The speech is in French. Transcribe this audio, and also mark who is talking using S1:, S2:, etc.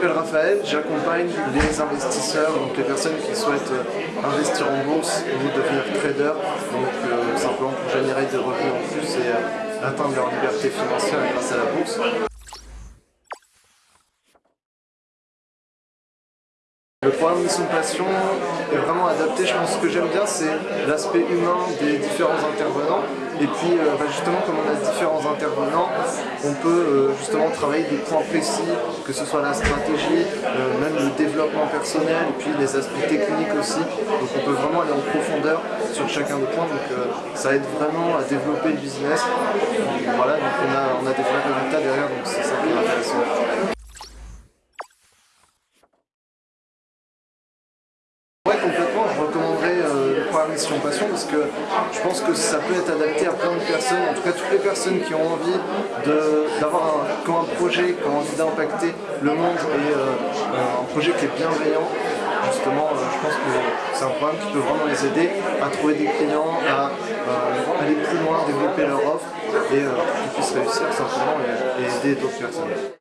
S1: m'appelle Raphaël, j'accompagne les investisseurs, donc les personnes qui souhaitent euh, investir en bourse ou devenir trader, donc euh, simplement pour générer des revenus en plus et euh, atteindre leur liberté financière grâce à la bourse. Le programme Mission Passion est vraiment adapté, je pense que j'aime bien c'est l'aspect humain des différents intervenants. Et puis bah, justement comme on a différents on peut euh, justement travailler des points précis, que ce soit la stratégie, euh, même le développement personnel et puis les aspects techniques aussi, donc on peut vraiment aller en profondeur sur chacun des points, donc ça aide vraiment à développer le business, voilà, donc on a, on a des vrais résultats derrière, donc c'est ça qui est intéressant. Euh, le programme Mission Passion parce que je pense que ça peut être adapté à plein de personnes, en tout cas toutes les personnes qui ont envie d'avoir un, un projet, qui ont envie d'impacter le monde et euh, un projet qui est bienveillant. Justement, euh, je pense que c'est un programme qui peut vraiment les aider à trouver des clients, à aller plus loin, développer leur offre et qu'ils puissent réussir simplement et aider d'autres personnes.